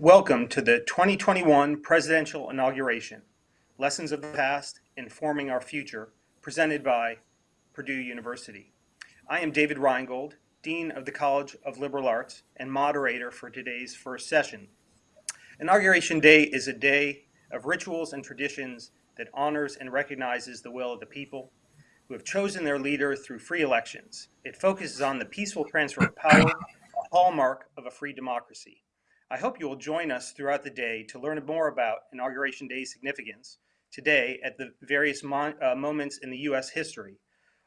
Welcome to the 2021 presidential inauguration, Lessons of the Past, Informing Our Future, presented by Purdue University. I am David Reingold, Dean of the College of Liberal Arts and moderator for today's first session. Inauguration Day is a day of rituals and traditions that honors and recognizes the will of the people who have chosen their leader through free elections. It focuses on the peaceful transfer of power, a hallmark of a free democracy. I hope you will join us throughout the day to learn more about Inauguration Day's significance today at the various uh, moments in the U.S. history.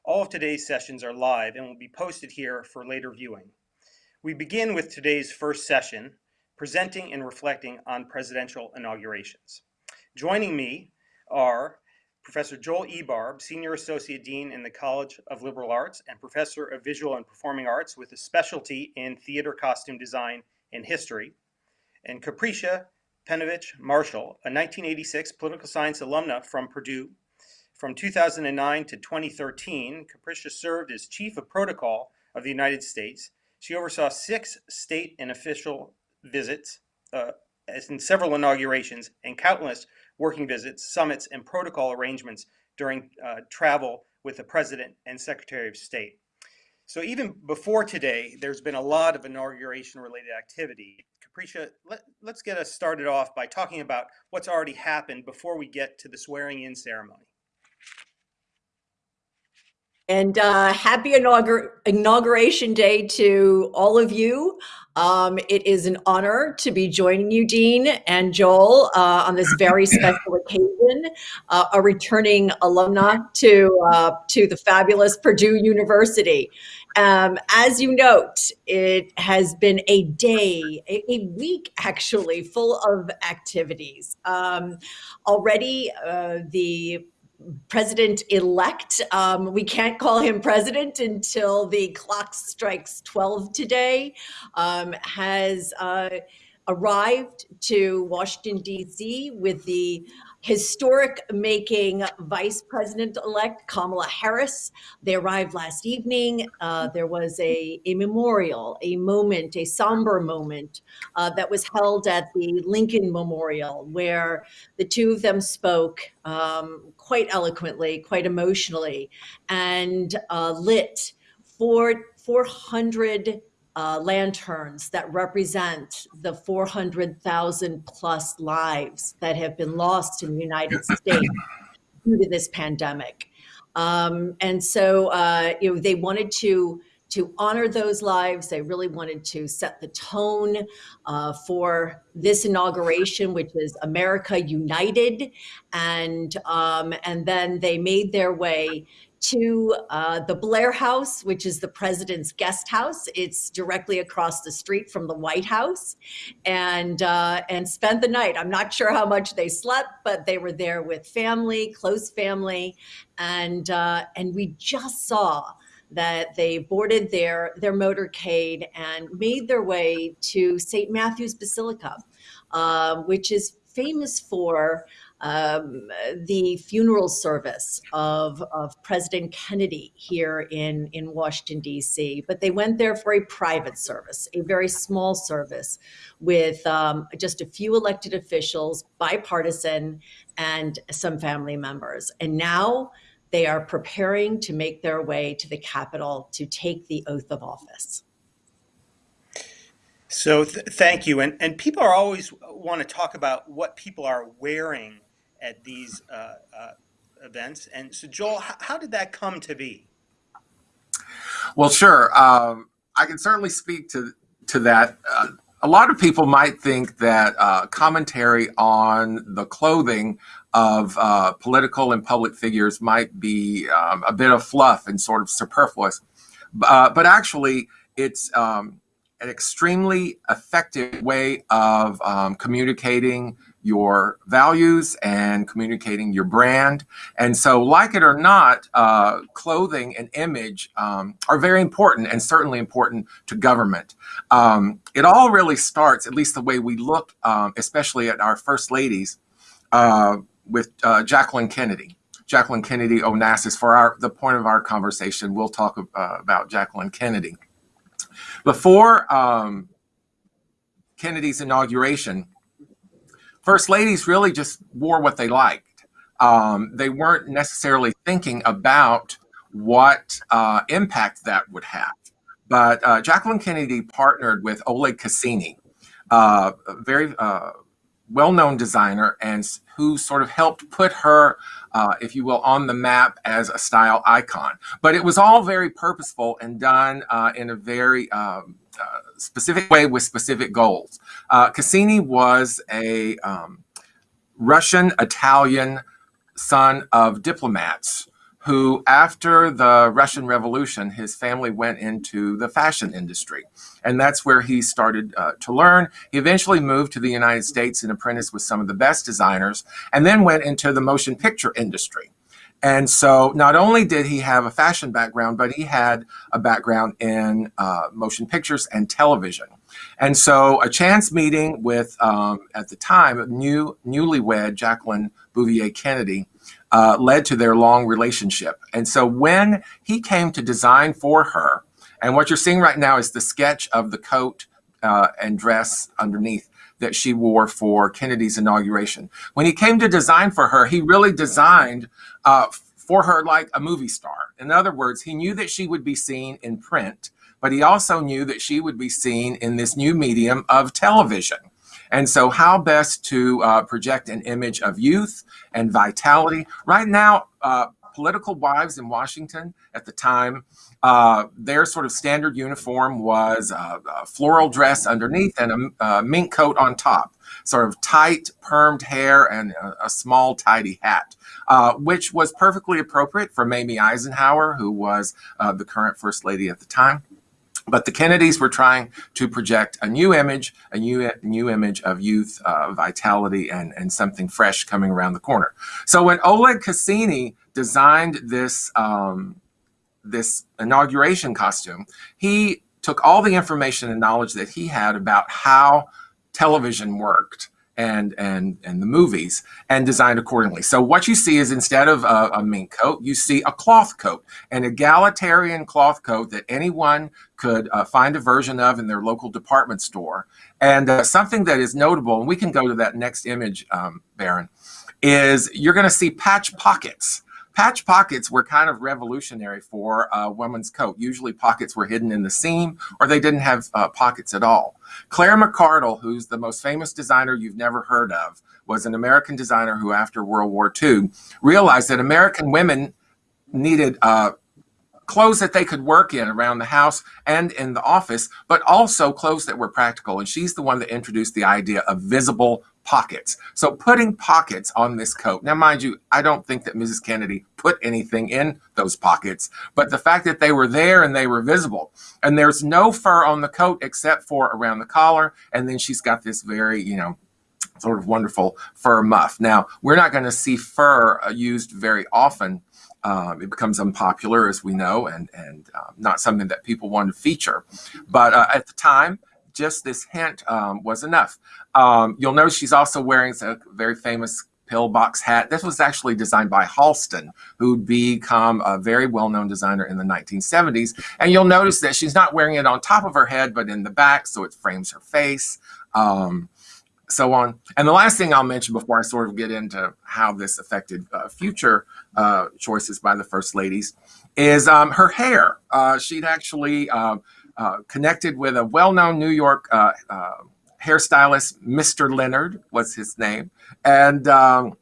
All of today's sessions are live and will be posted here for later viewing. We begin with today's first session, presenting and reflecting on presidential inaugurations. Joining me are Professor Joel Ebarb, Senior Associate Dean in the College of Liberal Arts and Professor of Visual and Performing Arts with a specialty in theater costume design and history, and Capricia Penavic Marshall, a 1986 political science alumna from Purdue. From 2009 to 2013, Capricia served as Chief of Protocol of the United States. She oversaw six state and official visits, uh, in several inaugurations, and countless working visits, summits, and protocol arrangements during uh, travel with the President and Secretary of State. So even before today, there's been a lot of inauguration related activity. Capricia, let, let's get us started off by talking about what's already happened before we get to the swearing in ceremony. And uh, happy inaugur inauguration day to all of you. Um, it is an honor to be joining you, Dean and Joel, uh, on this very special occasion, uh, a returning alumna to, uh, to the fabulous Purdue University. Um, as you note, it has been a day, a, week actually, full of activities. Um, already, uh, the president-elect, um, we can't call him president until the clock strikes 12 today, um, has uh, arrived to Washington, D.C. with the historic making Vice President-elect Kamala Harris. They arrived last evening. Uh, there was a, a memorial, a moment, a somber moment uh, that was held at the Lincoln Memorial where the two of them spoke um, quite eloquently, quite emotionally, and uh, lit four, 400 uh, lanterns that represent the 400,000 plus lives that have been lost in the United States due to this pandemic. Um, and so, uh, you know, they wanted to to honor those lives. They really wanted to set the tone uh, for this inauguration, which is America United. And, um, and then they made their way to uh, the Blair House, which is the president's guest house. It's directly across the street from the White House, and uh, and spent the night. I'm not sure how much they slept, but they were there with family, close family, and uh, and we just saw that they boarded their their motorcade and made their way to St. Matthew's Basilica, uh, which is famous for um, the funeral service of, of President Kennedy here in, in Washington, D.C. But they went there for a private service, a very small service with um, just a few elected officials, bipartisan, and some family members. And now they are preparing to make their way to the Capitol to take the oath of office. So th thank you. And, and people are always want to talk about what people are wearing at these uh, uh, events. And so, Joel, how, did that come to be? Well, sure. Um, I can certainly speak to to that. Uh, a lot of people might think that uh, commentary on the clothing of uh, political and public figures might be um, a bit of fluff and sort of superfluous. Uh, but actually, it's um, an extremely effective way of um, communicating your values and communicating your brand. And so like it or not, uh, clothing and image um, are very important and certainly important to government. Um, it all really starts, at least the way we look, um, especially at our first ladies, uh, with uh, Jacqueline Kennedy. Jacqueline Kennedy Onassis, for our, the point of our conversation, we'll talk uh, about Jacqueline Kennedy. Before um, Kennedy's inauguration, first ladies really just wore what they liked. Um, they weren't necessarily thinking about what uh, impact that would have. But uh, Jacqueline Kennedy partnered with Oleg Cassini, uh, a very uh, well-known designer, and who sort of helped put her, uh, if you will, on the map as a style icon. But it was all very purposeful and done uh, in a very um, specific way with specific goals. Uh, Cassini was a um, Russian Italian son of diplomats who, after the Russian Revolution, his family went into the fashion industry. And that's where he started uh, to learn. He eventually moved to the United States and apprenticed with some of the best designers, and then went into the motion picture industry. And so not only did he have a fashion background, but he had a background in uh, motion pictures and television. And so a chance meeting with, um, at the time, new newlywed Jacqueline Bouvier Kennedy uh, led to their long relationship. And so when he came to design for her, and what you're seeing right now is the sketch of the coat uh, and dress underneath that she wore for Kennedy's inauguration. When he came to design for her, he really designed uh, for her like a movie star. In other words, he knew that she would be seen in print, but he also knew that she would be seen in this new medium of television. And so how best to uh, project an image of youth and vitality. Right now, uh, political wives in Washington at the time, uh, their sort of standard uniform was a, a floral dress underneath and a, a, mink coat on top, sort of tight permed hair and a, a small tidy hat, uh, which was perfectly appropriate for Mamie Eisenhower, who was uh, the current first lady at the time. But the Kennedys were trying to project a new image, a new, new image of youth, uh, vitality, and, and something fresh coming around the corner. So when Oleg Cassini designed this, um, this inauguration costume, he took all the information and knowledge that he had about how television worked and and and the movies and designed accordingly. So what you see is instead of a, a, mink coat, you see a cloth coat, an egalitarian cloth coat that anyone could uh, find a version of in their local department store. And uh, something that is notable, and we can go to that next image, um, Baron, is you're going to see patch pockets. Patch pockets were kind of revolutionary for a woman's coat. Usually pockets were hidden in the seam or they didn't have uh, pockets at all. Claire McCardell, who's the most famous designer you've never heard of, was an American designer who after World War II realized that American women needed uh, clothes that they could work in around the house and in the office, but also clothes that were practical. And she's the one that introduced the idea of visible pockets. So putting pockets on this coat. Now, mind you, I don't think that Mrs. Kennedy put anything in those pockets, but the fact that they were there and they were visible and there's no fur on the coat except for around the collar. And then she's got this very, you know, sort of wonderful fur muff. Now, we're not going to see fur uh, used very often. Um, it becomes unpopular, as we know, and, and um, not something that people want to feature. But uh, at the time, just this hint um, was enough. Um, you'll notice she's also wearing a very famous pillbox hat. This was actually designed by Halston, who'd become a very well-known designer in the 1970s. And you'll notice that she's not wearing it on top of her head, but in the back, so it frames her face, um, so on. And the last thing I'll mention before I sort of get into how this affected uh, future uh, choices by the First Ladies is um, her hair. Uh, she'd actually um, uh, connected with a well-known New York uh, uh, hairstylist, Mr. Leonard was his name. And um,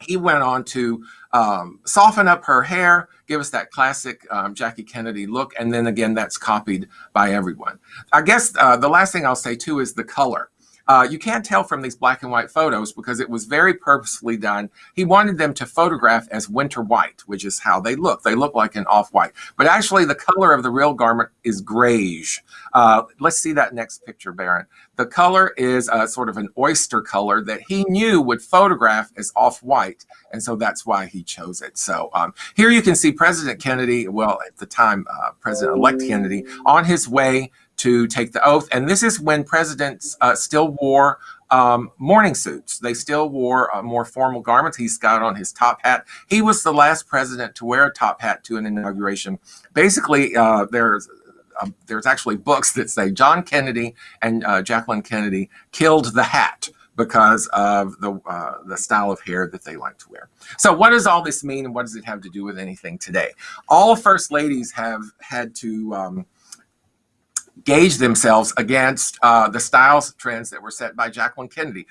he went on to um, soften up her hair, give us that classic um, Jackie Kennedy look. And then again, that's copied by everyone. I guess uh, the last thing I'll say too is the color. Uh, you can't tell from these black and white photos because it was very purposefully done. He wanted them to photograph as winter white, which is how they look. They look like an off-white. But actually, the color of the real garment is grayish. Uh, let's see that next picture, Baron. The color is a, sort of an oyster color that he knew would photograph as off-white, and so that's why he chose it. So um, here you can see President Kennedy, well, at the time, uh, President-elect Kennedy, on his way to take the oath. And this is when presidents uh, still wore um, morning suits. They still wore uh, more formal garments. He's got on his top hat. He was the last president to wear a top hat to an inauguration. Basically, uh, there's uh, there's actually books that say John Kennedy and uh, Jacqueline Kennedy killed the hat because of the uh, the style of hair that they like to wear. So what does all this mean and what does it have to do with anything today? All first ladies have had to um, gauge themselves against uh, the styles trends that were set by Jacqueline Kennedy.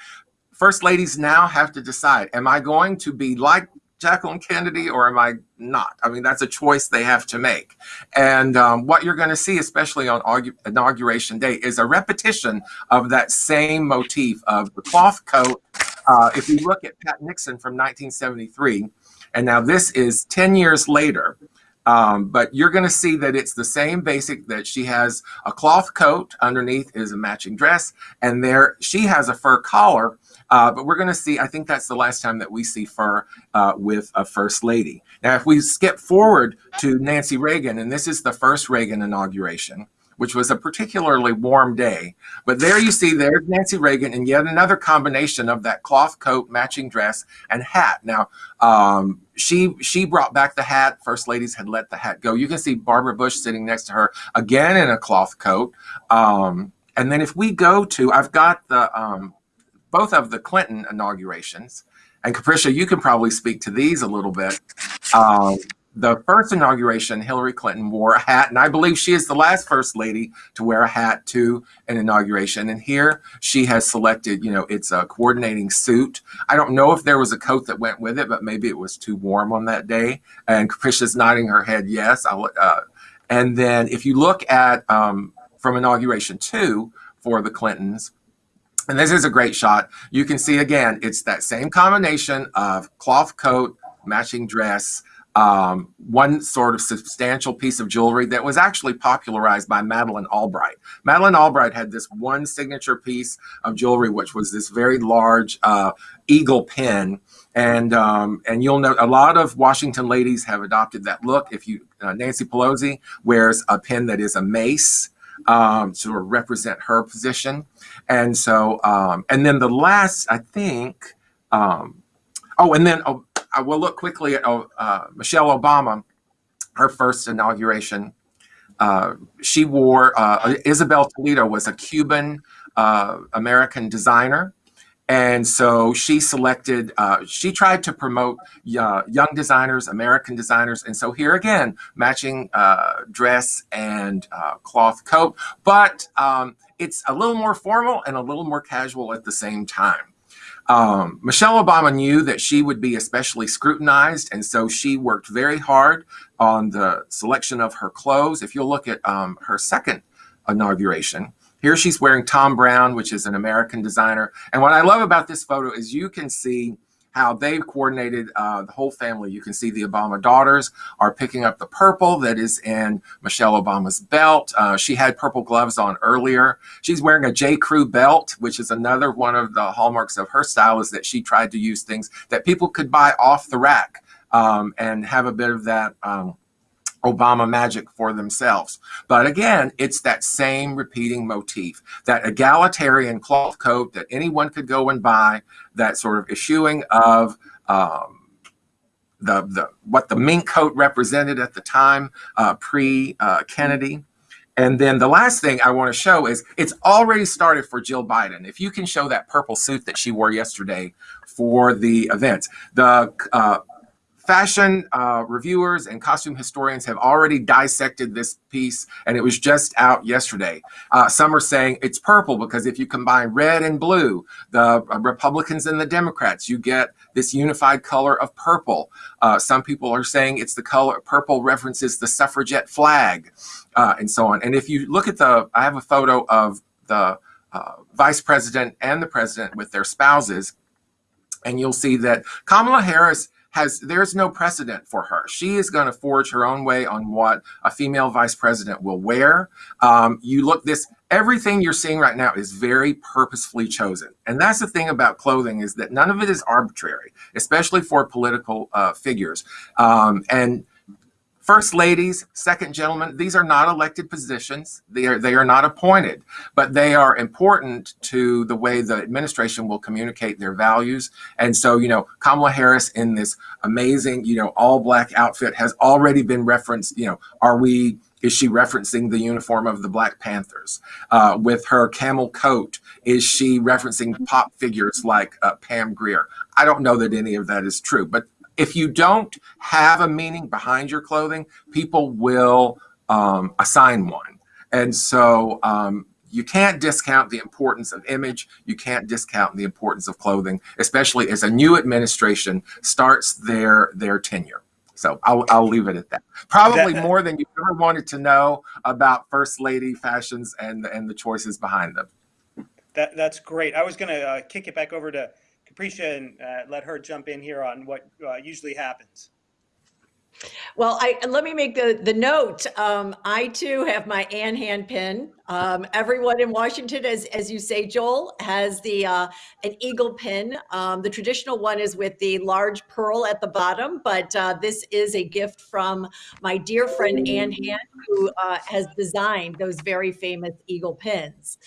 First ladies now have to decide, am I going to be like Jacqueline Kennedy or am I not? I mean, that's a choice they have to make. And um, what you're going to see, especially on inauguration day, is a repetition of that same motif of the cloth coat. Uh, if you look at Pat Nixon from 1973, and now this is 10 years later, um, but you're going to see that it's the same basic that she has a cloth coat underneath is a matching dress and there she has a fur collar uh, but we're going to see i think that's the last time that we see fur uh, with a first lady now if we skip forward to nancy reagan and this is the first reagan inauguration which was a particularly warm day. But there you see, there's Nancy Reagan and yet another combination of that cloth coat, matching dress, and hat. Now, um, she she brought back the hat. First ladies had let the hat go. You can see Barbara Bush sitting next to her again in a cloth coat. Um, and then if we go to, I've got the um, both of the Clinton inaugurations. And Capricia, you can probably speak to these a little bit. Um, the first inauguration, Hillary Clinton wore a hat, and I believe she is the last first lady to wear a hat to an inauguration. And here she has selected, you know, it's a coordinating suit. I don't know if there was a coat that went with it, but maybe it was too warm on that day. And Capricia's nodding her head yes. Uh, and then if you look at um, from inauguration two for the Clintons, and this is a great shot, you can see again, it's that same combination of cloth coat, matching dress, um, one sort of substantial piece of jewelry that was actually popularized by Madeleine Albright. Madeleine Albright had this one signature piece of jewelry, which was this very large uh, eagle pin. And um, and you'll note a lot of Washington ladies have adopted that look. If you uh, Nancy Pelosi wears a pin that is a mace um, to represent her position, and so um, and then the last I think. Um, oh, and then oh, I will look quickly at oh, uh, Michelle Obama, her first inauguration. Uh, she wore, uh, Isabel Toledo was a Cuban uh, American designer. And so she selected, uh, she tried to promote uh, young designers, American designers. And so here again, matching dress and cloth coat, but um, it's a little more formal and a little more casual at the same time. Um, Michelle Obama knew that she would be especially scrutinized, and so she worked very hard on the selection of her clothes. If you'll look at um, her second inauguration, here she's wearing Thom Browne, which is an American designer. And what I love about this photo is you can see how they've coordinated uh, the whole family. You can see the Obama daughters are picking up the purple that is in Michelle Obama's belt. Uh, she had purple gloves on earlier. She's wearing a J. Crew belt, which is another one of the hallmarks of her style is that she tried to use things that people could buy off the rack um, and have a bit of that um, Obama magic for themselves. But again, it's that same repeating motif, that egalitarian cloth coat that anyone could go and buy, that sort of eschewing of um, the, the what the mink coat represented at the time, uh, pre-Kennedy. Uh, and then the last thing I want to show is it's already started for Jill Biden. If you can show that purple suit that she wore yesterday for the event, the uh, fashion uh, reviewers and costume historians have already dissected this piece and it was just out yesterday. Uh, some are saying it's purple because if you combine red and blue, the uh, Republicans and the Democrats, you get this unified color of purple. Uh, some people are saying it's the color, purple references the suffragette flag uh, and so on. And if you look at the, I have a photo of the uh, vice president and the president with their spouses and you'll see that Kamala Harris has there's no precedent for her. She is going to forge her own way on what a female vice president will wear. Um, you look this everything you're seeing right now is very purposefully chosen, and that's the thing about clothing is that none of it is arbitrary, especially for political uh, figures. Um, and first ladies, second gentlemen, these are not elected positions. They are they are not appointed, but they are important to the way the administration will communicate their values. And so, you know, Kamala Harris in this amazing, you know, all black outfit has already been referenced. You know, are we is she referencing the uniform of the Black Panthers? Uh, with her camel coat, is she referencing pop figures like uh, Pam Grier? I don't know that any of that is true, but if you don't have a meaning behind your clothing, people will um, assign one. And so um, you can't discount the importance of image. You can't discount the importance of clothing, especially as a new administration starts their their tenure. So I'll, I'll leave it at that. Probably That- more than you ever wanted to know about First Lady fashions and, and the choices behind them. That, that's great. I was going to uh, kick it back over to Capricia and uh, let her jump in here on what uh, usually happens. Well, I let me make the the note. Um, I too have my Ann Hand pin. Um, everyone in Washington, as as you say, Joel, has the uh, an eagle pin. Um, the traditional one is with the large pearl at the bottom, but uh, this is a gift from my dear friend Ann Hand, who uh, has designed those very famous eagle pins.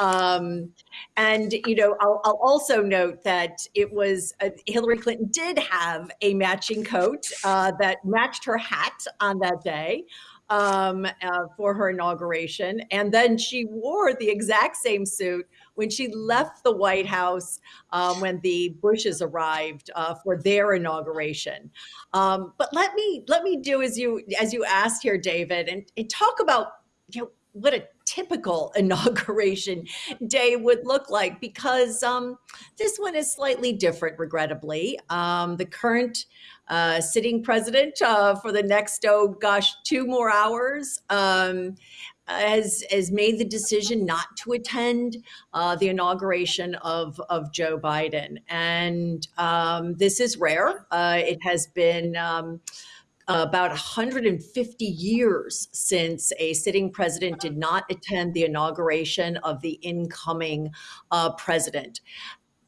Um, and you know, I'll, I'll also note that it was uh, Hillary Clinton did have a matching coat uh, that matched her hat on that day um, uh, for her inauguration, and then she wore the exact same suit when she left the White House um, when the Bushes arrived uh, for their inauguration. Um, but let me let me do as you as you asked here, David, and, and talk about you know what a typical inauguration day would look like because um, this one is slightly different, regrettably. Um, the current uh, sitting president uh, for the next, oh gosh, two more hours. Um, has, has made the decision not to attend uh, the inauguration of, of Joe Biden. And um, this is rare. Uh, it has been um, about 150 years since a sitting president did not attend the inauguration of the incoming uh, president.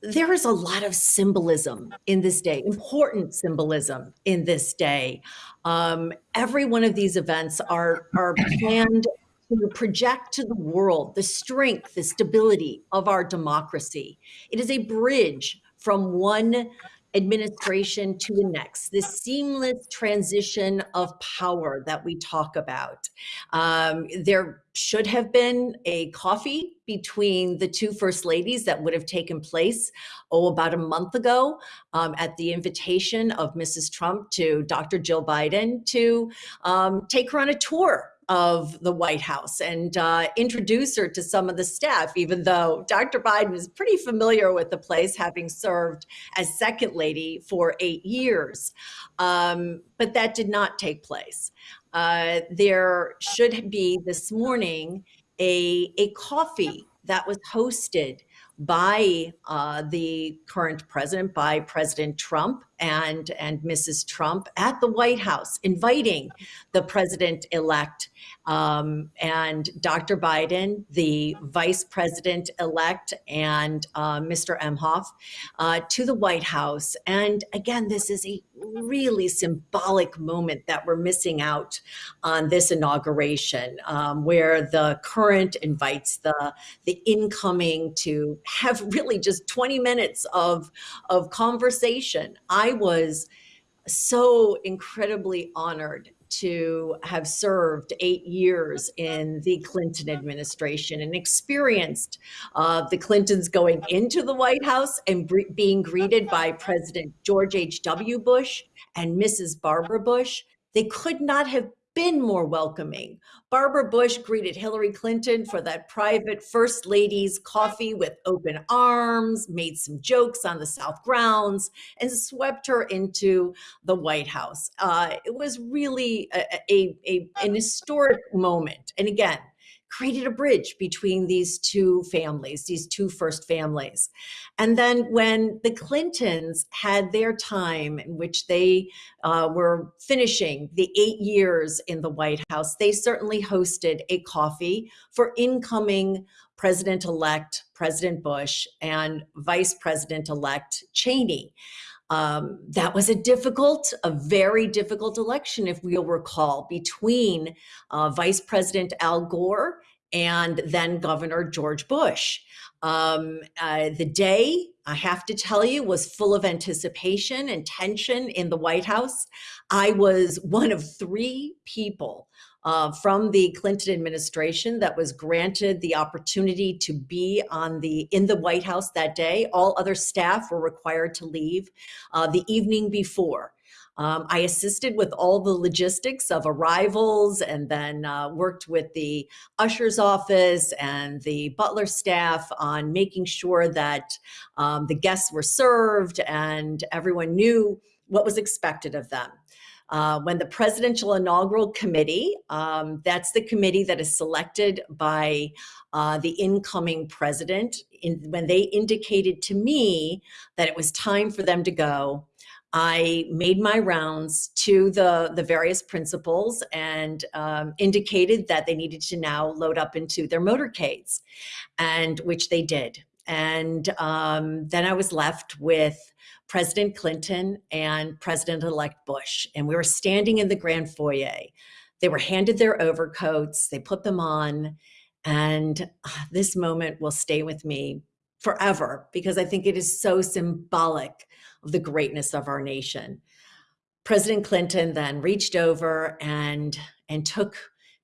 There is a lot of symbolism in this day, important symbolism in this day. Um, every one of these events are, are planned to project to the world the strength, the stability of our democracy. It is a bridge from one administration to the next, this seamless transition of power that we talk about. Um, there should have been a coffee between the two first ladies that would have taken place, oh, about a month ago um, at the invitation of Mrs. Trump to Dr. Jill Biden to um, take her on a tour of the White House and uh, introduce her to some of the staff, even though Dr. Biden is pretty familiar with the place, having served as second lady for eight years. Um, but that did not take place. Uh, there should be this morning a, a coffee that was hosted by uh, the current president, by President Trump and, and Mrs. Trump at the White House, inviting the president elect um, and Dr. Biden, the vice president elect, and uh, Mr. Emhoff uh, to the White House. And again, this is a really symbolic moment that we're missing out on this inauguration, um, where the current invites the, the incoming to have really just 20 minutes of, of conversation. I was so incredibly honored to have served eight years in the Clinton administration and experienced uh, the Clintons going into the White House and being greeted by President George H.W. Bush and Mrs. Barbara Bush. They could not have been more welcoming. Barbara Bush greeted Hillary Clinton for that private First Lady's coffee with open arms, made some jokes on the South grounds, and swept her into the White House. Uh, it was really a, a, a, an historic moment. And again, created a bridge between these two families, these two first families. And then when the Clintons had their time in which they uh, were finishing the eight years in the White House, they certainly hosted a coffee for incoming President-elect President Bush and Vice President-elect Cheney. Um, that was a difficult, a very difficult election, if we'll recall, between uh, Vice President Al Gore and then Governor George Bush. Um, uh, the day, I have to tell you, was full of anticipation and tension in the White House. I was one of three people uh, from the Clinton administration that was granted the opportunity to be on the in the White House that day. All other staff were required to leave uh, the evening before. Um, I assisted with all the logistics of arrivals and then uh, worked with the usher's office and the butler staff on making sure that um, the guests were served and everyone knew what was expected of them. Uh, when the Presidential Inaugural Committee, um, that's the committee that is selected by uh, the incoming president, in, when they indicated to me that it was time for them to go, I made my rounds to the, the various principals and um, indicated that they needed to now load up into their motorcades, and which they did. And um, then I was left with President Clinton and President-elect Bush, and we were standing in the grand foyer. They were handed their overcoats, they put them on, and uh, this moment will stay with me forever because I think it is so symbolic of the greatness of our nation. President Clinton then reached over and, and took,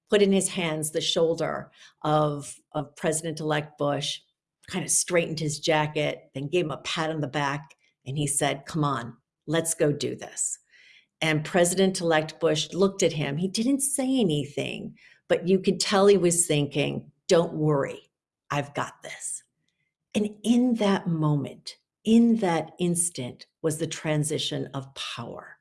put in his hands the shoulder of, of President-elect Bush, kind of straightened his jacket, then gave him a pat on the back, and he said, come on, let's go do this. And President-elect Bush looked at him. He didn't say anything, but you could tell he was thinking, don't worry, I've got this. And in that moment, in that instant was the transition of power.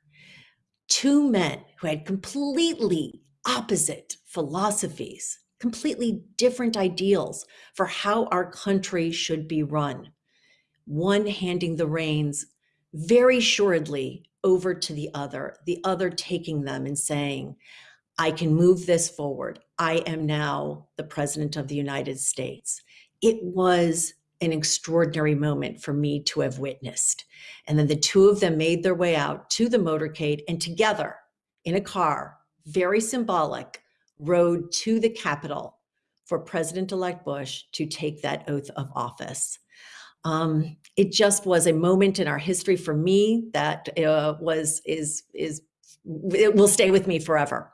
Two men who had completely opposite philosophies, completely different ideals for how our country should be run. One handing the reins very assuredly over to the other, the other taking them and saying, I can move this forward. I am now the president of the United States. It was an extraordinary moment for me to have witnessed. And then the two of them made their way out to the motorcade and together in a car, very symbolic, rode to the Capitol for President-elect Bush to take that oath of office. Um, it just was a moment in our history for me that uh, was is is it will stay with me forever.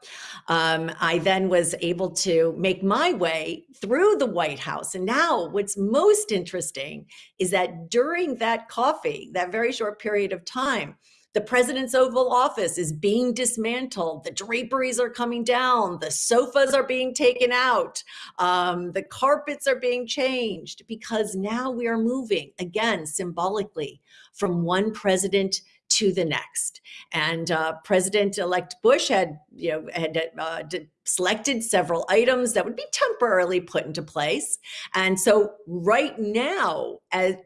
Um, I then was able to make my way through the White House. And now what's most interesting is that during that coffee, that very short period of time, the president's Oval Office is being dismantled. The draperies are coming down. The sofas are being taken out. Um, the carpets are being changed because now we are moving, again, symbolically, from one president to the next. And uh, President-elect Bush had, you know, had uh, selected several items that would be temporarily put into place. And so right now, as,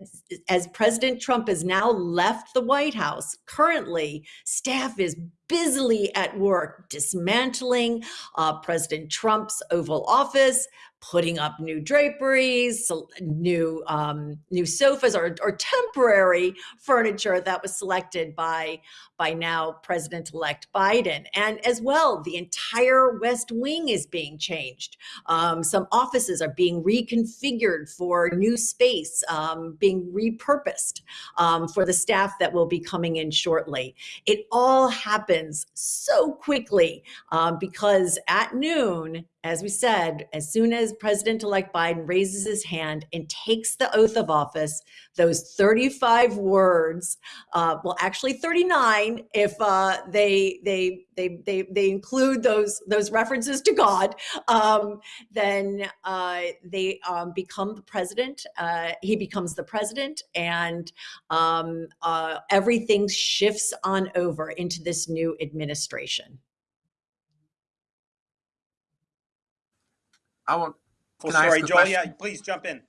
as President Trump has now left the White House, currently staff is busily at work dismantling uh, President Trump's Oval Office, putting up new draperies, new um, new sofas or, or temporary furniture that was selected by by now President-elect Biden. And as well, the entire West Wing is being changed. Um, some offices are being reconfigured for new space, um, being repurposed um, for the staff that will be coming in shortly. It all happens so quickly um, because at noon, as we said, as soon as President-elect Biden raises his hand and takes the oath of office, those 35 words, uh, well, actually 39, if uh, they, they, they, they, they include those, those references to God, um, then uh, they um, become the president. Uh, he becomes the president and um, uh, everything shifts on over into this new administration. I want. Full Can I ask story, Joel. question? Yeah, please jump in.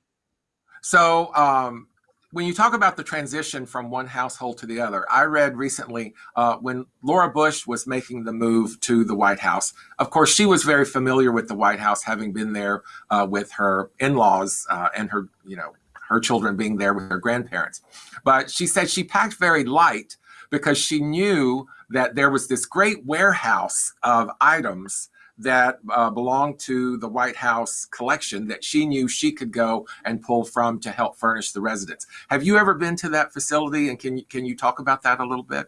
So, um, when you talk about the transition from one household to the other, I read recently uh, when Laura Bush was making the move to the White House. Of course, she was very familiar with the White House, having been there uh, with her in-laws uh, and her, you know, her children being there with her grandparents. But she said she packed very light because she knew that there was this great warehouse of items that uh, belonged to the White House collection that she knew she could go and pull from to help furnish the residence. Have you ever been to that facility, and can you can you talk about that a little bit?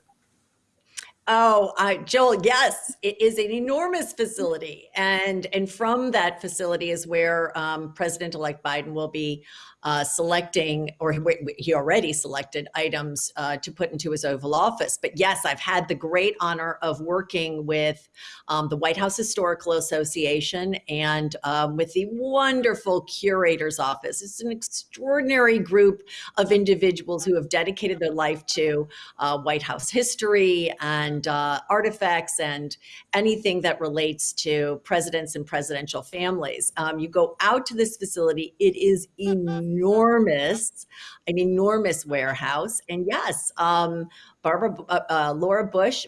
Oh, I, Joel, yes, it is an enormous facility, and and from that facility is where um, President-elect Biden will be uh, selecting, or he already selected items uh, to put into his Oval Office. But yes, I've had the great honor of working with um, the White House Historical Association and um, with the wonderful Curator's Office. It's an extraordinary group of individuals who have dedicated their life to uh, White House history and uh, artifacts and anything that relates to presidents and presidential families. Um, you go out to this facility, it is enormous enormous, an enormous warehouse. And yes, um, Barbara, uh, uh, Laura Bush,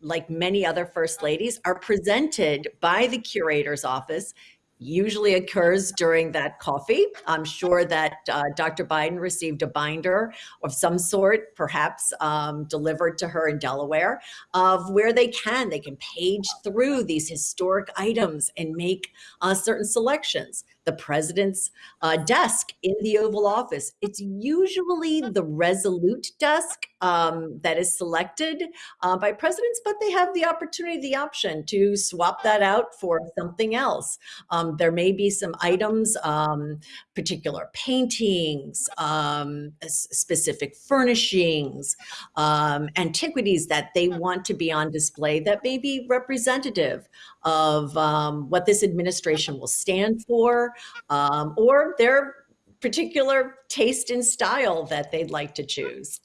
like many other first ladies, are presented by the curator's office usually occurs during that coffee. I'm sure that uh, Dr. Biden received a binder of some sort, perhaps um, delivered to her in Delaware, of where they can. They can page through these historic items and make uh, certain selections the president's uh, desk in the Oval Office. It's usually the resolute desk um, that is selected uh, by presidents, but they have the opportunity, the option to swap that out for something else. Um, there may be some items, um, particular paintings, um, specific furnishings, um, antiquities that they want to be on display that may be representative of um, what this administration will stand for, um, or their particular taste and style that they'd like to choose.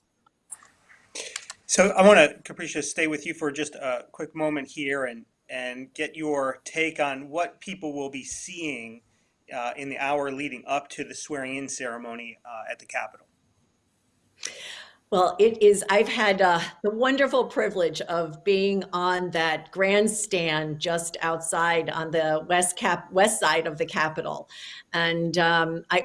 So I want to, Capricia, stay with you for just a quick moment here and, and get your take on what people will be seeing uh, in the hour leading up to the swearing-in ceremony uh, at the Capitol. Well, it is, I've had uh, the wonderful privilege of being on that grandstand just outside on the west cap west side of the Capitol. And um, I,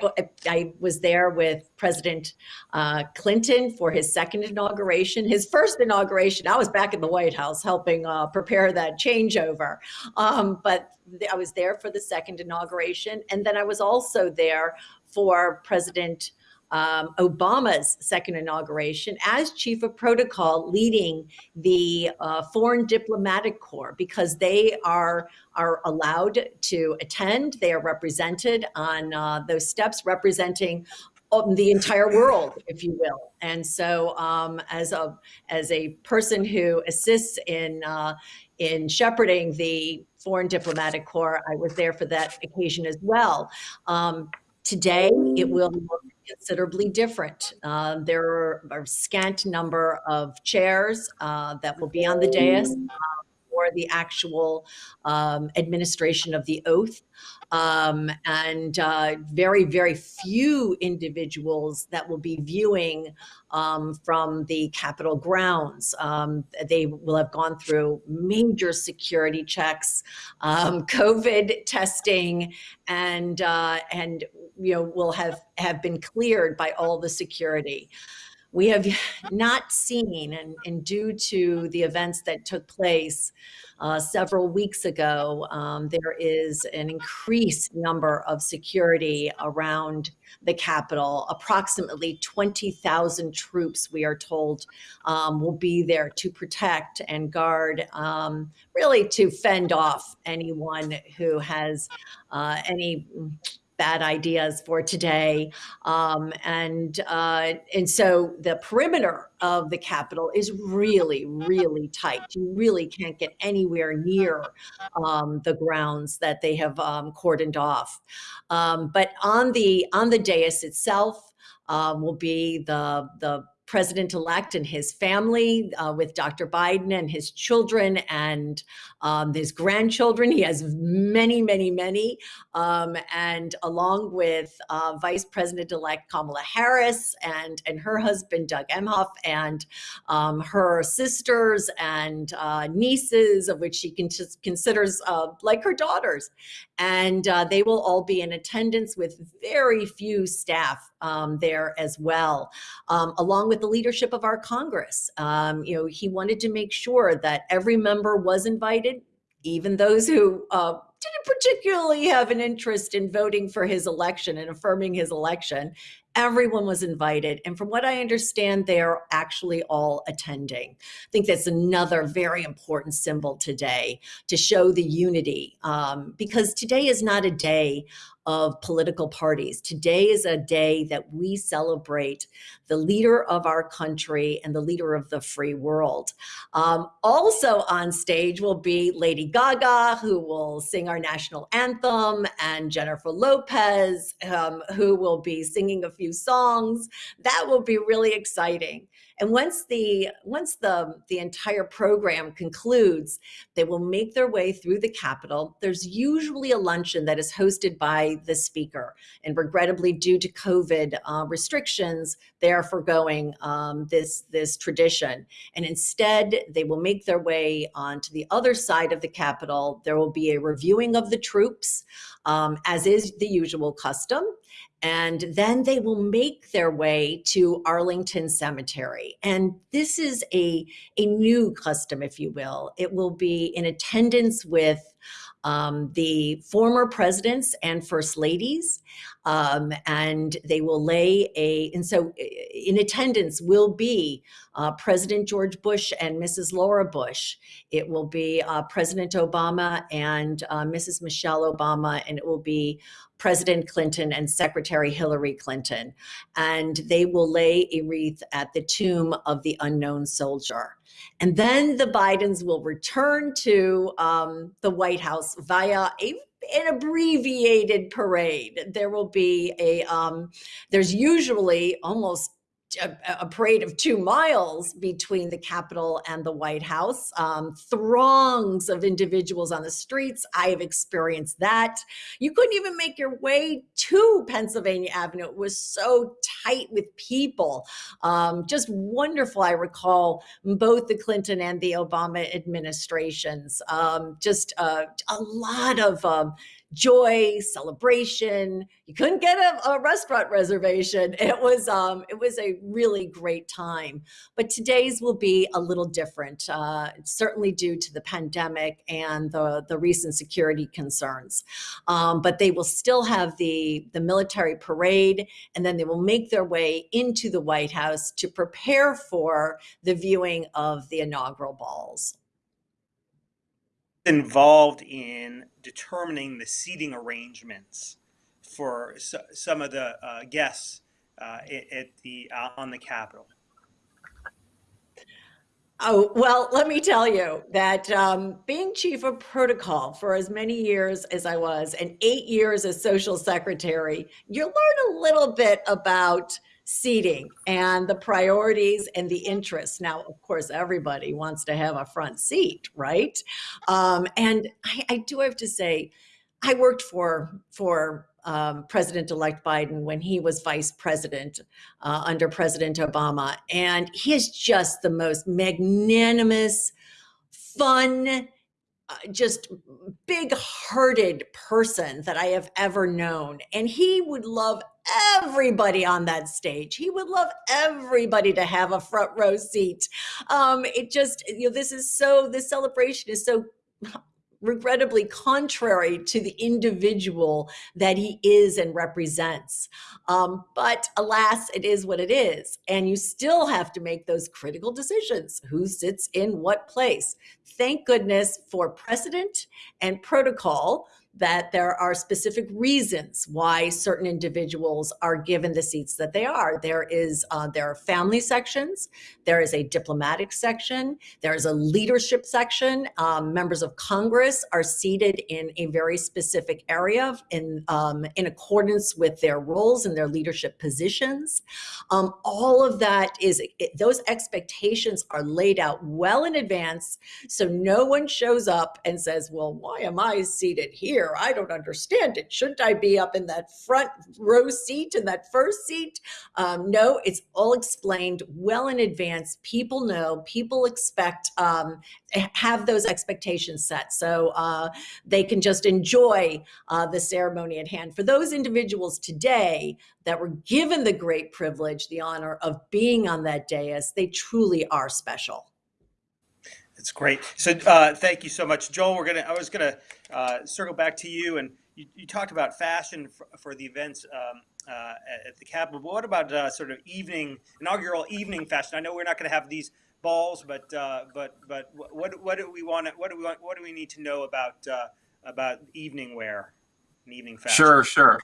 I was there with President uh, Clinton for his second inauguration. His first inauguration, I was back in the White House helping uh, prepare that changeover. Um, but I was there for the second inauguration. And then I was also there for President um, Obama's second inauguration as chief of protocol leading the uh, Foreign Diplomatic Corps because they are, are allowed to attend. They are represented on uh, those steps representing um, the entire world, if you will. And so um, as, a, as a person who assists in, uh, in shepherding the Foreign Diplomatic Corps, I was there for that occasion as well. Um, today, it will look considerably different. Uh, there are a scant number of chairs uh, that will be on the dais for the actual um, administration of the oath. Um, and uh, very, very few individuals that will be viewing um, from the Capitol grounds. Um, they will have gone through major security checks, um, COVID testing, and uh, and you know will have have been cleared by all the security we have not seen, and, and, due to the events that took place uh, several weeks ago, um, there is an increased number of security around the Capitol. Approximately 20,000 troops, we are told, um, will be there to protect and guard, um, really to fend off anyone who has uh, any bad ideas for today. Um, and, uh, and so the perimeter of the Capitol is really, really tight. You really can't get anywhere near um, the grounds that they have um, cordoned off. Um, but on the, on the dais itself, um, will be the, the president-elect and his family uh, with Dr. Biden and his children and um, his grandchildren. He has many, many, many. Um, and along with uh, Vice President-elect Kamala Harris and, and her husband, Doug Emhoff, and um, her sisters and uh, nieces, of which she con considers uh, like her daughters. And uh, they will all be in attendance with very few staff um, there as well, um, along with the leadership of our Congress. Um, you know, he wanted to make sure that every member was invited, even those who uh, didn't particularly have an interest in voting for his election and affirming his election. Everyone was invited. And from what I understand, they are actually all attending. I think that's another very important symbol today to show the unity um, because today is not a day of political parties. Today is a day that we celebrate the leader of our country and the leader of the free world. Um, also on stage will be Lady Gaga, who will sing our national anthem, and Jennifer Lopez, um, who will be singing a few songs. That will be really exciting. And once the once the the entire program concludes, they will make their way through the Capitol. There's usually a luncheon that is hosted by the speaker, and regrettably, due to COVID uh, restrictions, they are foregoing um, this this tradition. And instead, they will make their way onto the other side of the Capitol. There will be a reviewing of the troops, um, as is the usual custom and then they will make their way to Arlington Cemetery. And this is a, a new custom, if you will. It will be in attendance with um, the former presidents and first ladies, um, and they will lay a, and so in attendance will be uh, President George Bush and Mrs. Laura Bush. It will be uh, President Obama and uh, Mrs. Michelle Obama, and it will be President Clinton and Secretary Hillary Clinton. And they will lay a wreath at the tomb of the unknown soldier. And then the Bidens will return to um, the White House via a an abbreviated parade. There will be a, um, there's usually almost a, a, parade of two miles between the Capitol and the White House. Um, throngs of individuals on the streets. I have experienced that. You couldn't even make your way to Pennsylvania Avenue. It was so tight with people. Um, just wonderful. I recall both the Clinton and the Obama administrations. Um, just uh, a lot of um, joy, celebration. You couldn't get a, a restaurant reservation. It was um, it was a really great time. But today's will be a little different, uh, certainly due to the pandemic and the the recent security concerns. Um, but they will still have the the military parade, and then they will make their way into the White House to prepare for the viewing of the inaugural balls involved in determining the seating arrangements for so, some of the uh, guests uh, at the uh, on the Capitol? Oh, well, let me tell you that um, being chief of protocol for as many years as I was and eight years as social secretary, you learn a little bit about seating and the priorities and the interests. Now, of course, everybody wants to have a front seat, right? Um, and I, I, do have to say, I worked for for um, President-elect Biden when he was vice president uh, under President Obama, and he is just the most magnanimous, fun, uh, just big-hearted person that I have ever known. And he would love everybody on that stage. He would love everybody to have a front row seat. Um, it just, you know, this is so, this celebration is so regrettably contrary to the individual that he is and represents. Um, but alas, it is what it is. And you still have to make those critical decisions. Who sits in what place? Thank goodness for precedent and protocol that there are specific reasons why certain individuals are given the seats that they are. There is uh, there are family sections, there is a diplomatic section, there is a leadership section. Um, members of Congress are seated in a very specific area in um, in accordance with their roles and their leadership positions. Um, all of that is it, those expectations are laid out well in advance, so no one shows up and says, "Well, why am I seated here?" Here? I don't understand it. Shouldn't I be up in that front row seat in that first seat? Um, no, it's all explained well in advance. People know, people expect, um, have those expectations set. So uh, they can just enjoy uh, the ceremony at hand. For those individuals today that were given the great privilege, the honor of being on that dais, they truly are special. It's great. So uh, thank you so much, Joel. We're gonna. I was gonna uh, circle back to you, and you, you talked about fashion for, for the events um, uh, at the Capitol. But what about uh, sort of evening, inaugural evening fashion? I know we're not going to have these balls, but uh, but but what what do we want? What do we want? What do we need to know about uh, about evening wear and evening fashion? Sure, sure.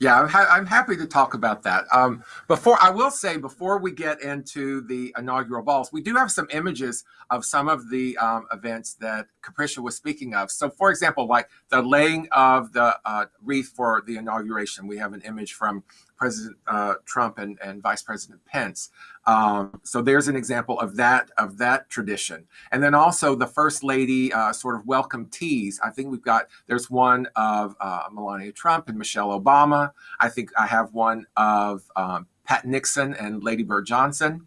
Yeah, I'm, ha I'm, happy to talk about that. Um, before I will say, before we get into the inaugural balls, we do have some images of some of the um, events that Capricia was speaking of. So, for example, like the laying of the uh, wreath for the inauguration, we have an image from President uh, Trump and, and Vice President Pence. Um, so there's an example of that of that tradition. And then also the First Lady uh, sort of welcome teas. I think we've got there's one of uh, Melania Trump and Michelle Obama. I think I have one of um, Pat Nixon and Lady Bird Johnson.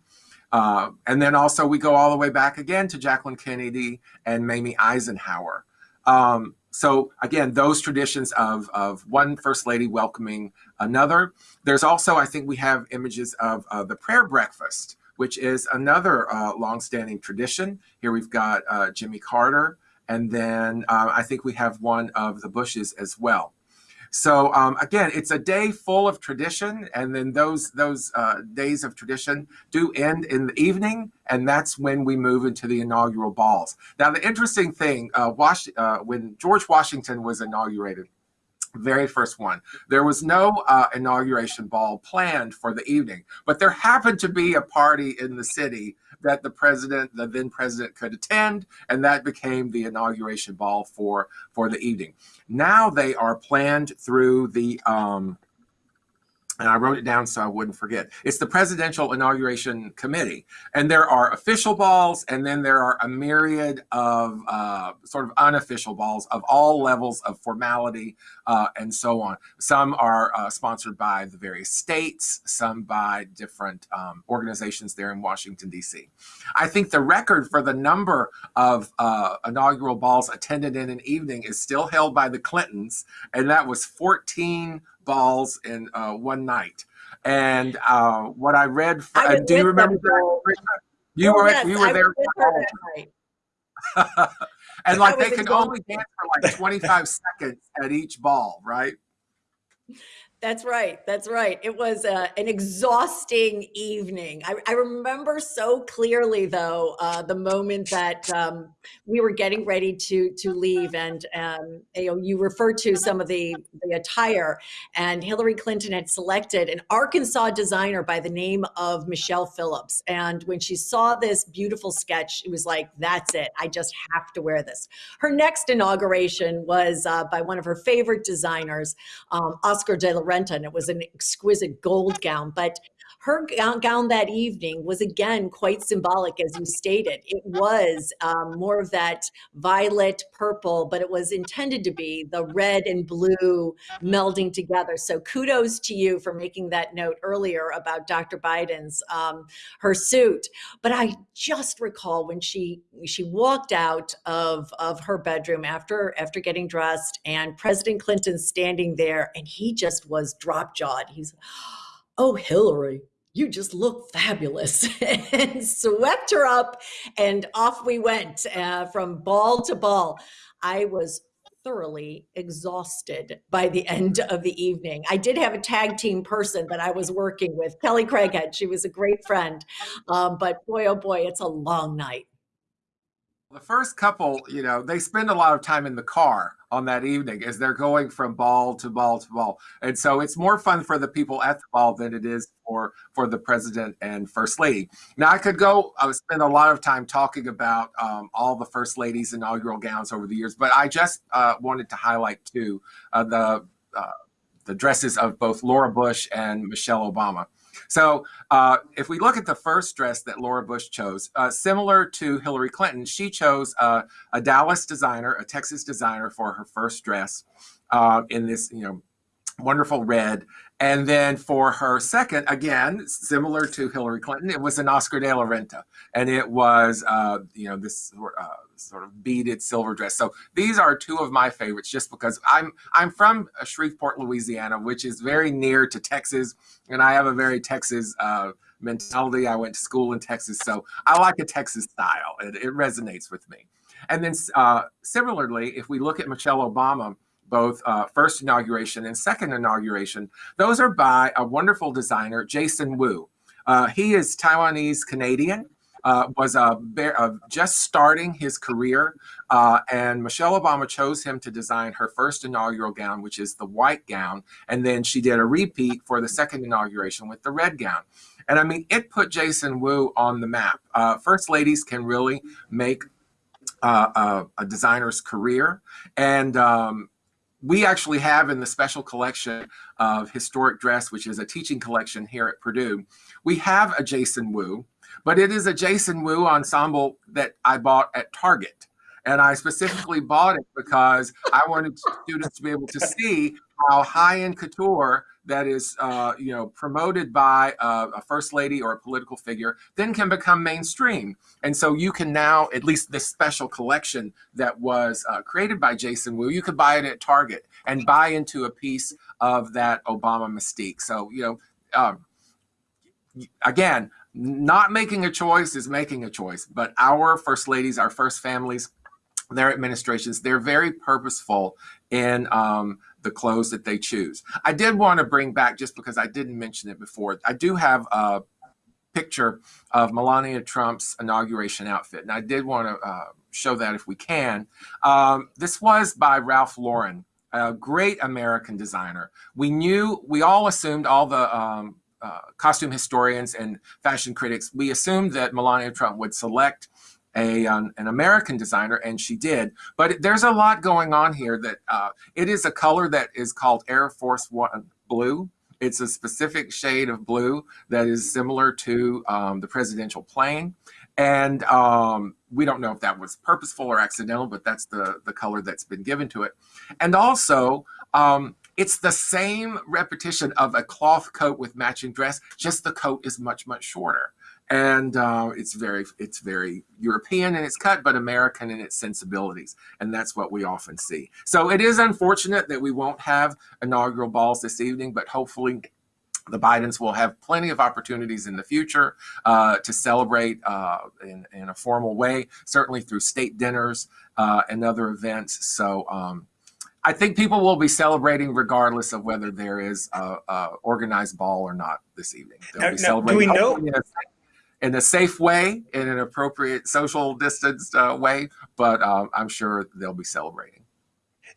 Uh, and then also we go all the way back again to Jacqueline Kennedy and Mamie Eisenhower. Um, so again, those traditions of, of one first lady welcoming another. There's also, I think we have images of uh, the prayer breakfast, which is another uh, longstanding tradition. Here we've got uh, Jimmy Carter, and then uh, I think we have one of the Bushes as well. So um, again, it's a day full of tradition, and then those those uh, days of tradition do end in the evening, and that's when we move into the inaugural balls. Now, the interesting thing, uh, uh, when George Washington was inaugurated, very first one. There was no uh, inauguration ball planned for the evening, but there happened to be a party in the city that the president, the then president, could attend, and that became the inauguration ball for for the evening. Now they are planned through the um, and I wrote it down so I wouldn't forget. It's the Presidential Inauguration Committee. And there are official balls, and then there are a myriad of uh, sort of unofficial balls of all levels of formality uh, and so on. Some are uh, sponsored by the various states, some by different um, organizations there in Washington, D.C. I think the record for the number of uh, inaugural balls attended in an evening is still held by the Clintons, and that was 14 balls in uh, one night. And uh, what I read, for, I uh, do you remember that? You oh, were yes, you were I there. and like they can only dance for like 25 seconds at each ball, right? That's right. That's right. It was uh, an exhausting evening. I, I, remember so clearly, though, uh, the moment that um, we were getting ready to to leave, and um, you know, you referred to some of the the attire, and Hillary Clinton had selected an Arkansas designer by the name of Michelle Phillips. And when she saw this beautiful sketch, it was like, "That's it. I just have to wear this." Her next inauguration was uh, by one of her favorite designers, um, Oscar de la Renta, and it was an exquisite gold gown. But her gown, that evening was again quite symbolic, as you stated. It was um, more of that violet purple, but it was intended to be the red and blue melding together. So kudos to you for making that note earlier about Dr. Biden's um, her suit. But I just recall when she she walked out of of her bedroom after after getting dressed, and President Clinton standing there, and he just was drop jawed. He's oh hillary you just look fabulous. And swept her up and off we went uh, from ball to ball. I was thoroughly exhausted by the end of the evening. I did have a tag team person that i was working with kelly craighead. She was a great friend. Um, but boy oh boy it's a long night the first couple, you know, they spend a lot of time in the car on that evening as they're going from ball to ball to ball. And so it's more fun for the people at the ball than it is for for the president and first lady. Now I could go I would spend a lot of time talking about um, all the first ladies inaugural gowns over the years, but I just uh, wanted to highlight too uh, the uh, the dresses of both Laura Bush and Michelle Obama. So uh, if we look at the first dress that Laura Bush chose, uh, similar to Hillary Clinton, she chose uh, a Dallas designer, a Texas designer for her first dress uh, in this, you know, wonderful red. And then for her second, again, similar to Hillary Clinton, it was an Oscar de la Renta. And it was, uh, you know, this uh, sort of beaded silver dress. So these are two of my favorites just because I'm, I'm from Shreveport, Louisiana, which is very near to Texas. And I have a very Texas uh, mentality. I went to school in Texas. So I like a Texas style. It, it resonates with me. And then uh, similarly, if we look at Michelle Obama, both uh, first inauguration and second inauguration. Those are by a wonderful designer, Jason Wu. Uh, he is Taiwanese Canadian, uh, was a, just starting his career, uh, and Michelle Obama chose him to design her first inaugural gown, which is the white gown, and then she did a repeat for the second inauguration with the red gown. And I mean, it put Jason Wu on the map. Uh, first ladies can really make uh, a designer's career. And um, we actually have in the special collection of historic dress, which is a teaching collection here at Purdue, we have a Jason Wu, but it is a Jason Wu ensemble that I bought at Target. And I specifically bought it because I wanted students to be able to see how high-end couture that is, uh, you know, promoted by a, a, first lady or a political figure, then can become mainstream. And so you can now, at least this special collection that was uh, created by Jason Wu, you could buy it at Target and buy into a piece of that Obama mystique. So, you know, um, again, not making a choice is making a choice, but our first ladies, our first families, their administrations, they're very purposeful in um, the clothes that they choose. I did want to bring back, just because I didn't mention it before, I do have a picture of Melania Trump's inauguration outfit, and I did want to uh, show that if we can. Um, this was by Ralph Lauren, a great American designer. We knew, we all assumed, all the um, uh, costume historians and fashion critics, we assumed that Melania Trump would select a um, an American designer, and she did. But there's a lot going on here. That uh, it is a color that is called Air Force One blue. It's a specific shade of blue that is similar to um, the presidential plane. And um, we don't know if that was purposeful or accidental, but that's the, the color that's been given to it. And also, um, it's the same repetition of a cloth coat with matching dress, just the coat is much, much shorter and uh, it's very it's very European in its cut, but American in its sensibilities, and that's what we often see. So it is unfortunate that we won't have inaugural balls this evening, but hopefully the Bidens will have plenty of opportunities in the future uh, to celebrate uh, in, in, a formal way, certainly through state dinners uh, and other events. So um, I think people will be celebrating regardless of whether there is a, a organized ball or not this evening. They'll now, be now, celebrating do we know? In a safe way, in an appropriate social distanced uh, way, but um, I'm sure they'll be celebrating.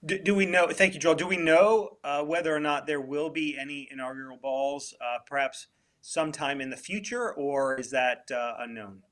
Do, do, we know, thank you, Joel, do we know uh, whether or not there will be any inaugural balls, uh, perhaps sometime in the future, or is that uh, unknown?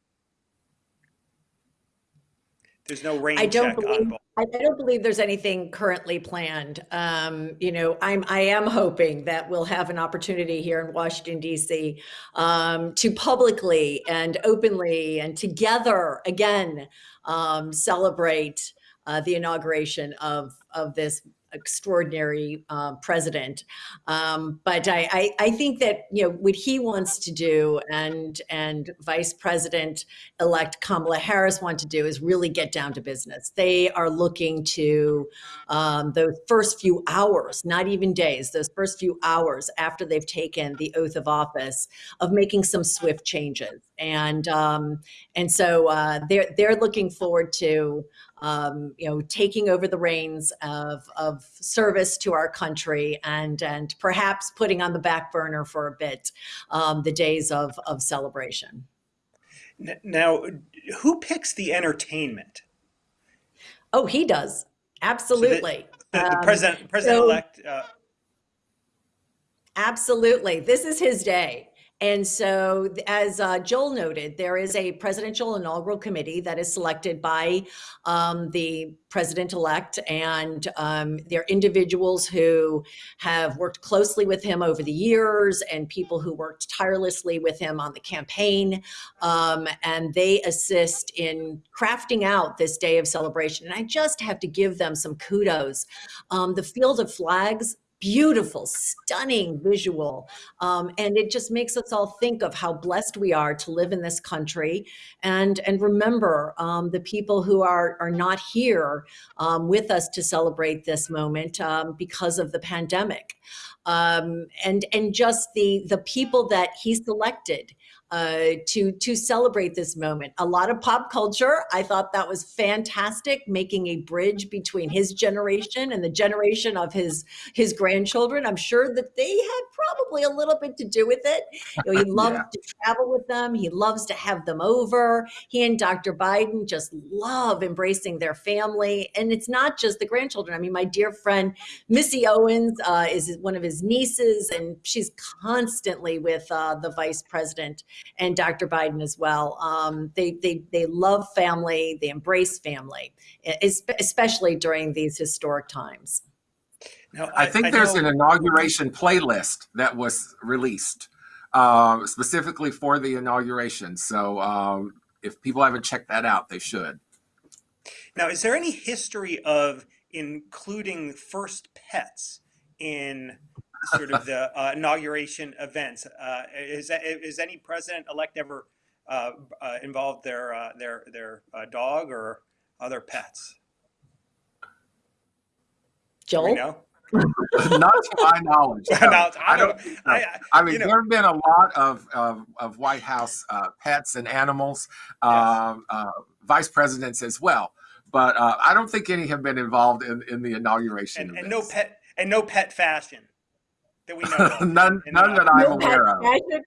There's no rain I don't check believe. I don't believe there's anything currently planned. Um, you know, I'm I am hoping that we'll have an opportunity here in Washington D.C. Um, to publicly and openly and together again um, celebrate uh, the inauguration of of this extraordinary uh, president. Um, but I, I, I, think that you know what he wants to do, and and Vice President elect Kamala Harris want to do is really get down to business. They are looking to um, first few hours, not even days, those first few hours after they've taken the oath of office, of making some swift changes, and um, and so uh, they're they're looking forward to um, you know, taking over the reins of, of service to our country and, and perhaps putting on the back burner for a bit um, the days of, of celebration. Now, who picks the entertainment? Oh, he does. Absolutely. So the, the, the, president, um, president-elect. Uh... Absolutely. This is his day. And so, as uh, Joel noted, there is a presidential inaugural committee that is selected by um, the president elect, and um, they're individuals who have worked closely with him over the years and people who worked tirelessly with him on the campaign. Um, and they assist in crafting out this day of celebration. And I just have to give them some kudos. Um, the Field of Flags beautiful, stunning visual. Um, and it just makes us all think of how blessed we are to live in this country and, and remember um, the people who are, are not here um, with us to celebrate this moment um, because of the pandemic. Um, and, and just the, the people that he selected uh, to to celebrate this moment. A lot of pop culture. I thought that was fantastic, making a bridge between his generation and the generation of his his grandchildren. I'm sure that they had probably a little bit to do with it. You know, he loves Yeah. to travel with them. He loves to have them over. He and Dr. Biden just love embracing their family, and it's not just the grandchildren. I mean, my dear friend Missy Owens uh, is one of his nieces, and she's constantly with uh, the vice president and Dr. Biden as well. Um, they, they, they love family, they embrace family, especially during these historic times. Now, I think there's know- an inauguration playlist that was released uh, specifically for the inauguration. So um, if people haven't checked that out, they should. Now, is there any history of including first pets in sort of the uh, inauguration events? Uh, is that, is any president elect ever uh, uh, involved their uh, their their uh, dog or other pets? Do Joel? know? Not to my knowledge. no. No, I don't. think so. I, I- I mean, you know- there have been a lot of, of, of White House uh, pets and animals, um, uh, vice presidents as well. But uh, I don't think any have been involved in, in the inauguration. and, and no pet and no pet fashion that we know none, in none the- that I'm No aware of. fashion?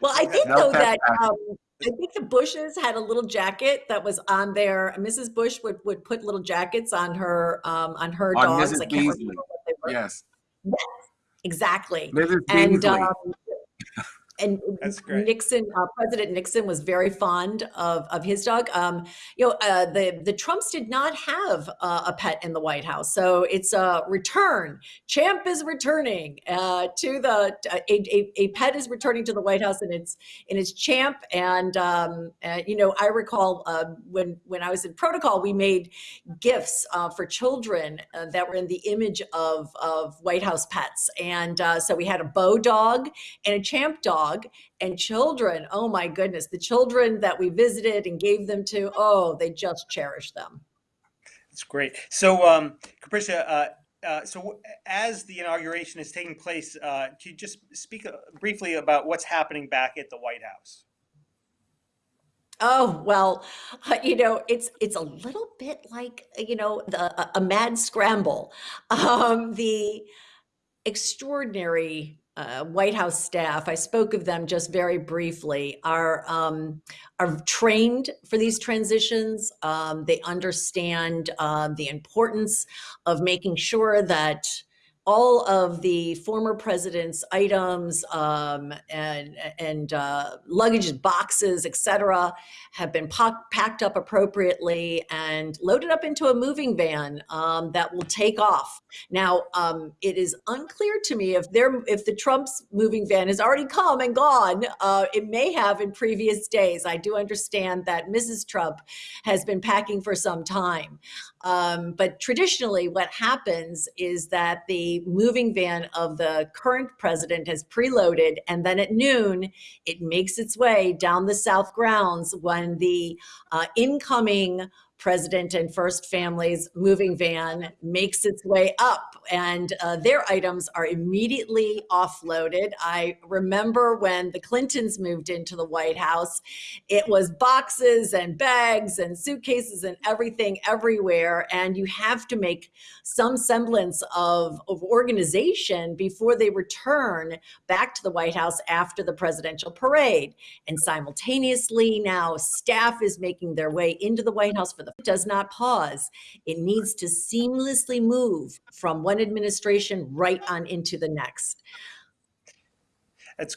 Well, I think No though that um, I think the Bushes had a little jacket that was on there. Mrs. Bush would, would put little jackets on her um, on her On dogs. Mrs. I can't Beasley. remember what they were. Yes, Exactly. Mrs. and Beasley. um, and. Nixon, uh, President Nixon was very fond of of his dog. Um, you know, uh, the the Trumps did not have uh, a pet in the White House, so it's a return. Champ is returning uh, to the a, a, a pet is returning to the White House, and it's and it's Champ. And um, uh, you know, I recall uh, when when I was in protocol, we made gifts uh, for children uh, that were in the image of of White House pets, and uh, so we had a Bo dog and a champ dog and children oh my goodness the children that we visited and gave them to oh they just cherished them That's great. So, um, Capricia, uh, uh, so as the inauguration is taking place, uh, could you just speak uh, briefly about what's happening back at the White House? oh well you know it's it's a little bit like you know the, a, a mad scramble um the extraordinary uh, White House staff, I spoke of them just very briefly, are um, are trained for these transitions. Um, they understand uh, the importance of making sure that all of the former president's items um, and and uh, luggage boxes, et cetera, have been packed up appropriately and loaded up into a moving van um, that will take off. Now, um, it is unclear to me if if the Trump's moving van has already come and gone. Uh, it may have in previous days. I do understand that Mrs. Trump has been packing for some time. Um, but traditionally, what happens is that the moving van of the current president has preloaded, and then at noon, it makes its way down the South grounds when the uh, incoming president and first family's moving van makes its way up and uh, their items are immediately offloaded. I remember when the Clintons moved into the White House, it was boxes and bags and suitcases and everything everywhere. And you have to make some semblance of, of organization before they return back to the White House after the presidential parade. And simultaneously, now staff is making their way into the White House for the does not pause. It needs to seamlessly move from one administration right on into the next. That's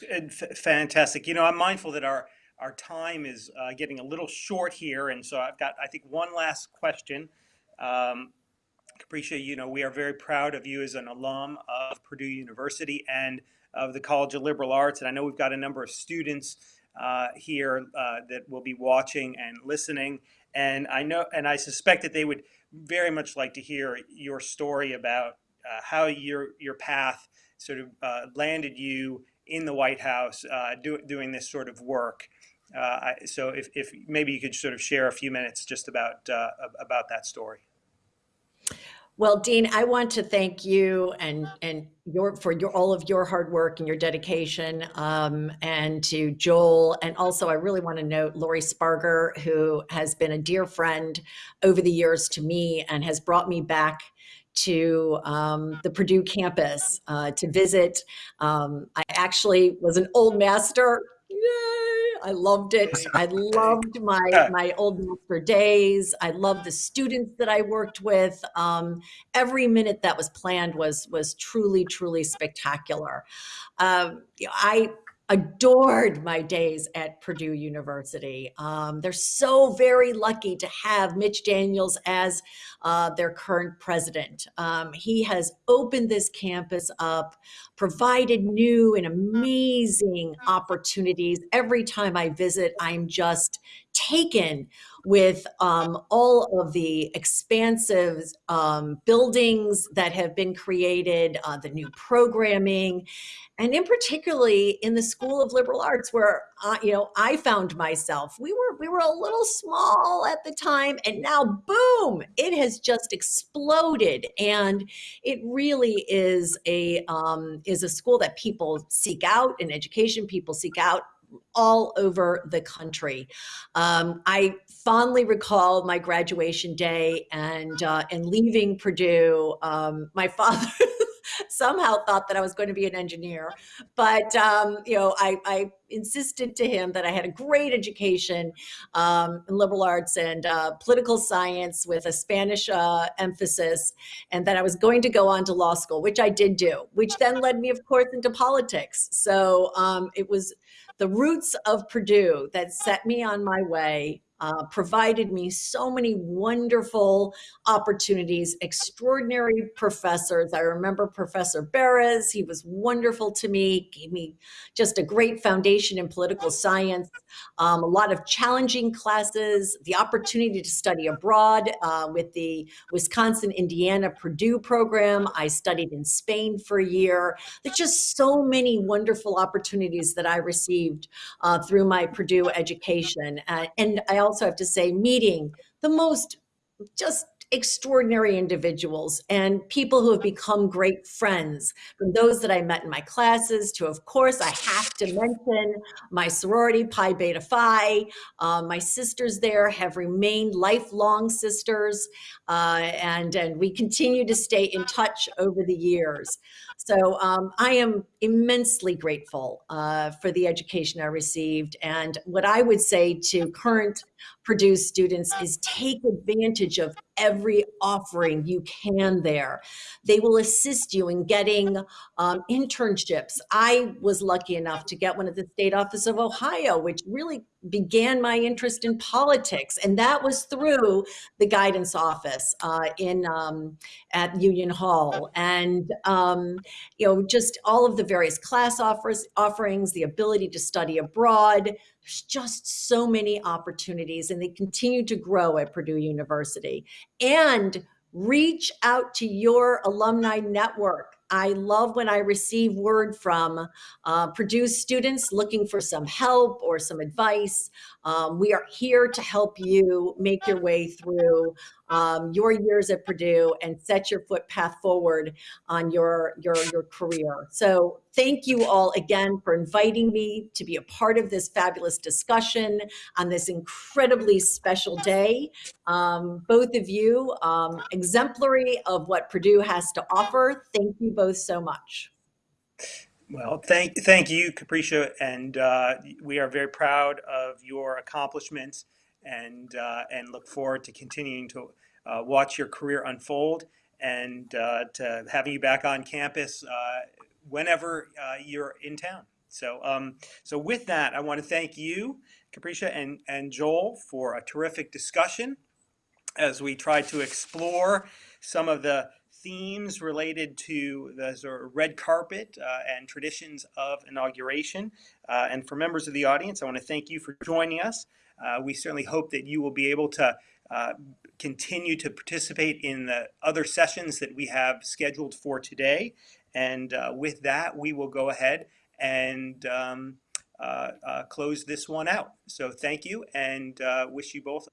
fantastic. You know, I'm mindful that our our time is uh, getting a little short here, and so I've got I think one last question. Um, Capricia, you know, we are very proud of you as an alum of Purdue University and of the College of Liberal Arts, and I know we've got a number of students uh, here uh, that will be watching and listening, and I know and I suspect that they would very much like to hear your story about uh, how your your path sort of uh, landed you in the White House uh, do, doing this sort of work. Uh, I, so if, if maybe you could sort of share a few minutes just about uh, about that story. Well, Dean, I want to thank you and and your for your all of your hard work and your dedication, um, and to Joel, and also I really want to note Lori Sparger, who has been a dear friend over the years to me and has brought me back to um, the Purdue campus uh, to visit. Um, I actually was an old master. I loved it. I loved my my old master days. I loved the students that I worked with. Um, every minute that was planned was was truly truly spectacular. Um, I adored my days at Purdue University. Um, they're so very lucky to have Mitch Daniels as uh, their current president. Um, he has opened this campus up, provided new and amazing opportunities. Every time I visit, I'm just taken with um, all of the expansive um, buildings that have been created, uh, the new programming, and in particularly in the School of Liberal Arts, where uh, you know I found myself. We were we were a little small at the time, and now boom, it has just exploded, and it really is a um, is a school that people seek out, an education people seek out all over the country. Um, I fondly recall my graduation day and uh, and leaving Purdue. Um, my father somehow thought that I was going to be an engineer. But, um, you know, I, I, insisted to him that I had a great education um, in liberal arts and uh, political science with a Spanish uh, emphasis, and that I was going to go on to law school, which I did do, which then led me, of course, into politics. So um, it was the roots of Purdue that set me on my way uh, provided me so many wonderful opportunities, extraordinary professors. I remember Professor Beres, he was wonderful to me, gave me just a great foundation in political science, um, a lot of challenging classes, the opportunity to study abroad uh, with the Wisconsin, Indiana, Purdue program. I studied in Spain for a year. There's just so many wonderful opportunities that I received uh, through my Purdue education. Uh, and I also have to say, meeting the most just extraordinary individuals and people who have become great friends from those that I met in my classes to, of course, I have to mention my sorority, Pi Beta Phi. Uh, my sisters there have remained lifelong sisters uh, and, and we continue to stay in touch over the years. So um, I am immensely grateful uh, for the education I received. And what I would say to current Purdue students is take advantage of every offering you can there. They will assist you in getting um, internships. I was lucky enough to get one at the State Office of Ohio, which really began my interest in politics. And that was through the guidance office uh, in um, at Union Hall. And, um, you know, just all of the various class offers, offerings, the ability to study abroad, there's just so many opportunities and they continue to grow at Purdue University. And reach out to your alumni network. I love when I receive word from uh, Purdue students looking for some help or some advice. Um, we are here to help you make your way through um, your years at Purdue and set your footpath forward on your, your, your career. So thank you all again for inviting me to be a part of this fabulous discussion on this incredibly special day. Um, both of you, um, exemplary of what Purdue has to offer. Thank you both so much. Well, thank thank you, Capricia, and uh, we are very proud of your accomplishments, and uh, and look forward to continuing to uh, watch your career unfold, and uh, to having you back on campus uh, whenever uh, you're in town. So, um, so with that, I want to thank you, Capricia and, and Joel, for a terrific discussion as we try to explore some of the themes related to the sort of red carpet uh, and traditions of inauguration. Uh, and for members of the audience, I want to thank you for joining us. Uh, we certainly hope that you will be able to uh, continue to participate in the other sessions that we have scheduled for today. And uh, with that, we will go ahead and um, close this one out. So thank you and wish you both